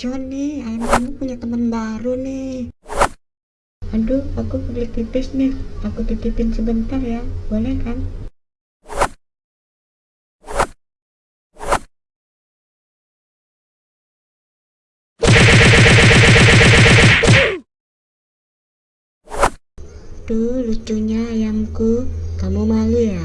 Joni ayam kamu punya teman baru nih. Aduh aku beli pipis nih. Aku titipin sebentar ya. Boleh kan? Tuh lucunya ayamku. Kamu malu ya?